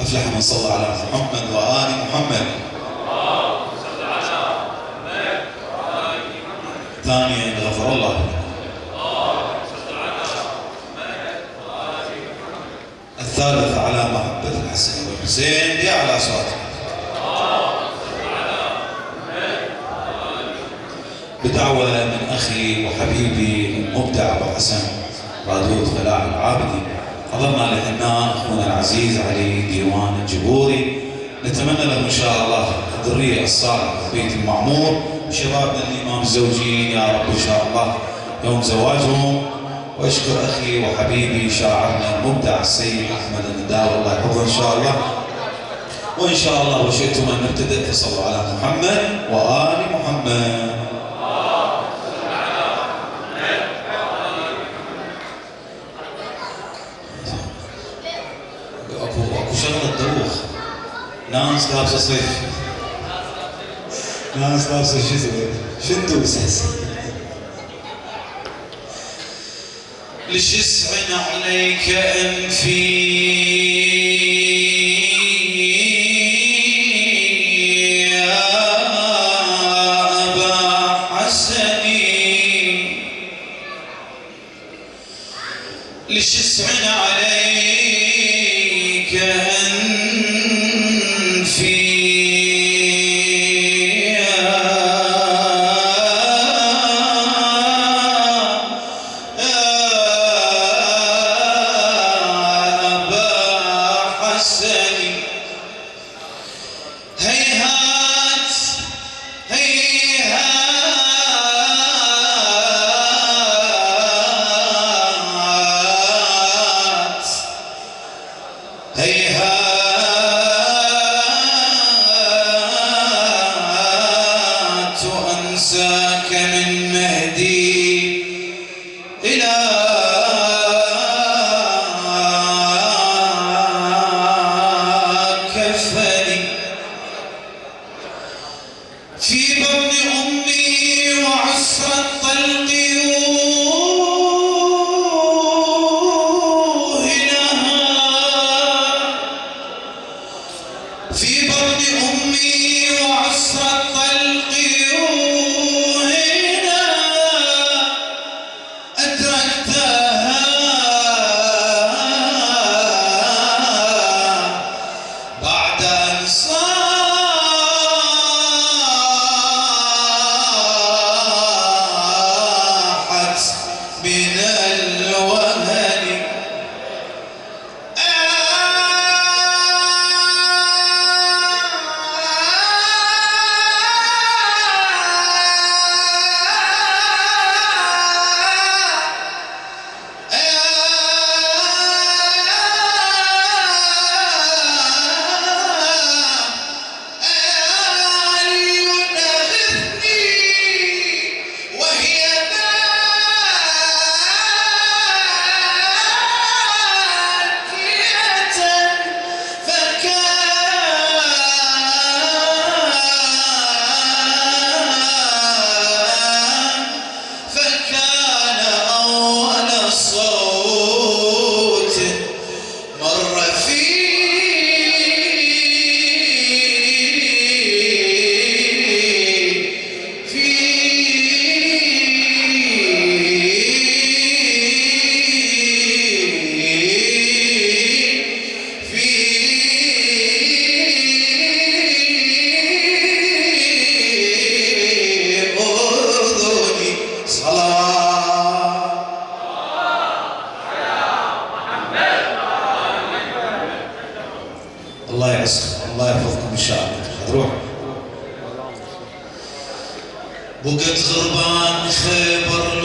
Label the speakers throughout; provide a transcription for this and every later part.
Speaker 1: أفلح من صلى على محمد وآل محمد. ثانيا غفر الله. الثالث على محبة الحسن والحسين يا على صوتك. بدعوة من أخي وحبيبي المبدع أبو حسن رادود فلاح العابدي حضرنا لحناء أخونا العزيز علي ديوان الجبوري. نتمنى له إن شاء الله الذرية الصالحة البيت المعمور. وشبابنا الإمام الزوجين يا رب إن شاء الله يوم زواجهم. وأشكر أخي وحبيبي شاعرنا المبدع السيد أحمد النداوي الله يحفظه إن شاء الله. وإن شاء الله وشئتم أن نبتدئ فصلوا على محمد وآل محمد. ناس لابسه صيف ناس لابسه شنو أساس ليش يسعن عليك انفي أنساك من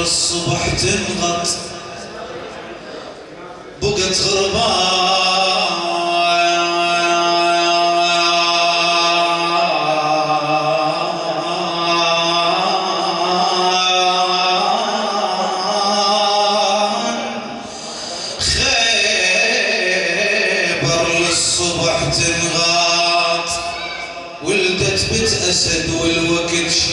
Speaker 1: للصبح تنغط. بقت غربان خيبر للصبح تنغاط ولدت بنت أسد والوقت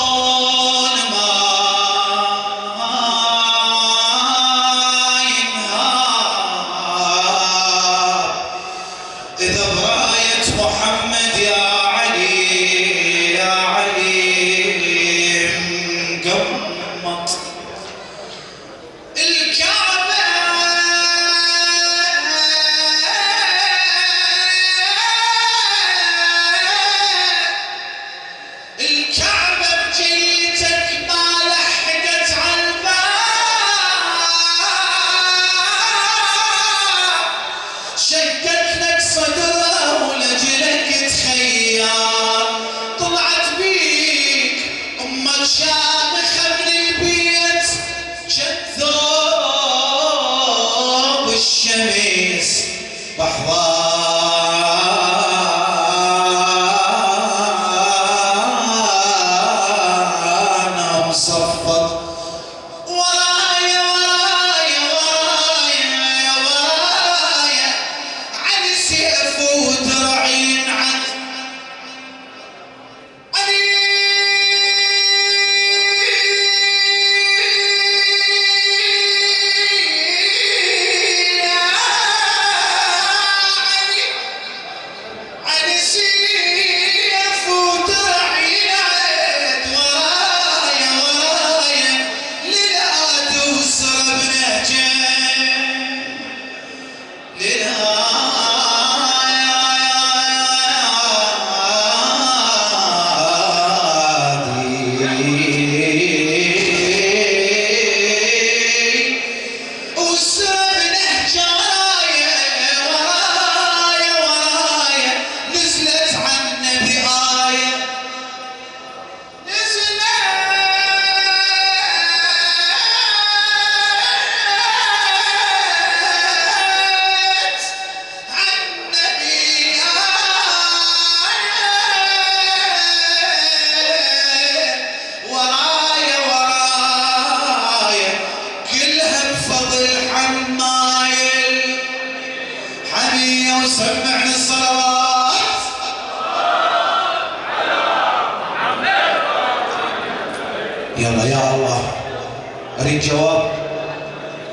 Speaker 1: الجواب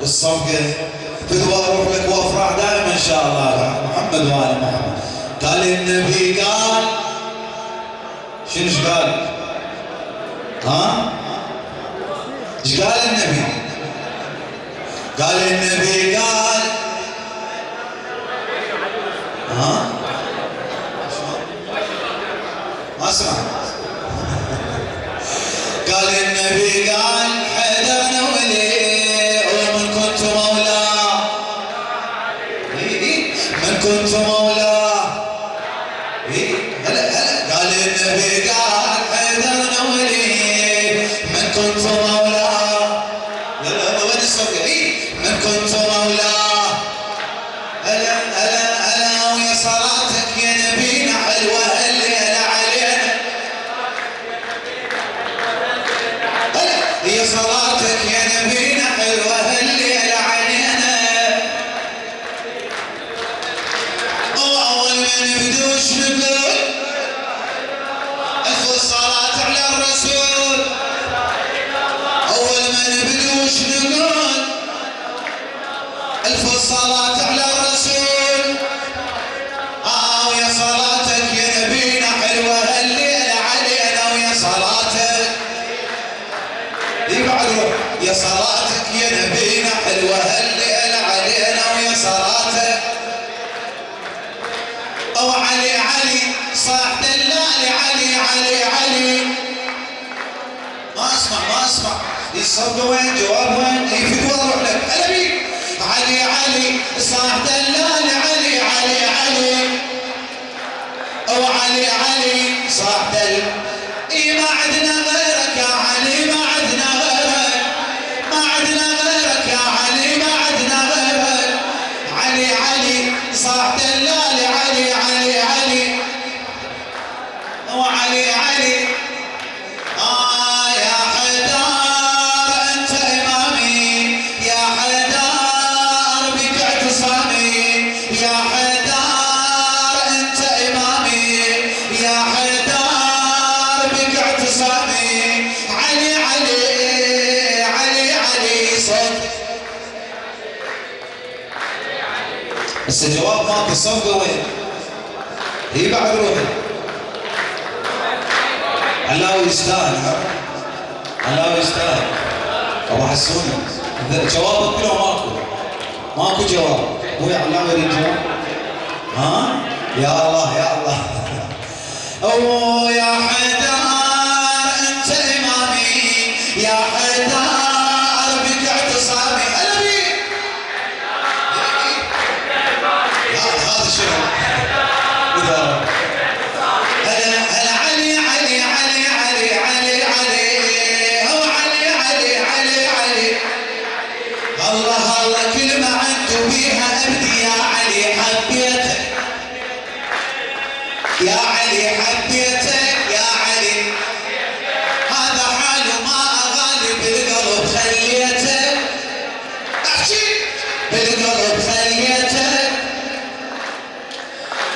Speaker 1: الصفقه تدور روحك وافرح دائما إن شاء الله محمد وال محمد قال النبي قال شنو إيش قال؟ ها؟ إيش قال النبي؟ قال النبي قال ها؟ صدوين جواب وين؟ يفيد واضح لك أنا علي علي. صاحب بس الجواب مالك الصفقه وين؟ هي بعد روحي علاوي يستاهل علاوي يستاهل ابو حسون جوابك كله ماكو ماكو جواب ويا علاوي يريد جواب ها؟ يا الله يا الله اوه يا حي بالقلب خليته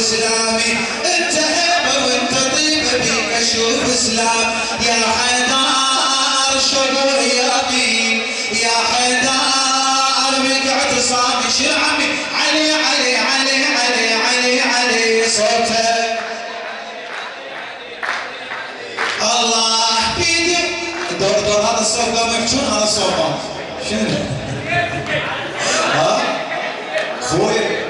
Speaker 1: اسلامي أنت هيبه وأنت طيبه بيك أشوف إسلام. يا حيدر شنو يبي يا حيدر بيك اعتصامي شعبي علي علي علي علي علي علي صوتك الله بيدي. دور دور هذا الصوت قام يحجون هذا الصوت؟ شنو؟ ها؟ خوي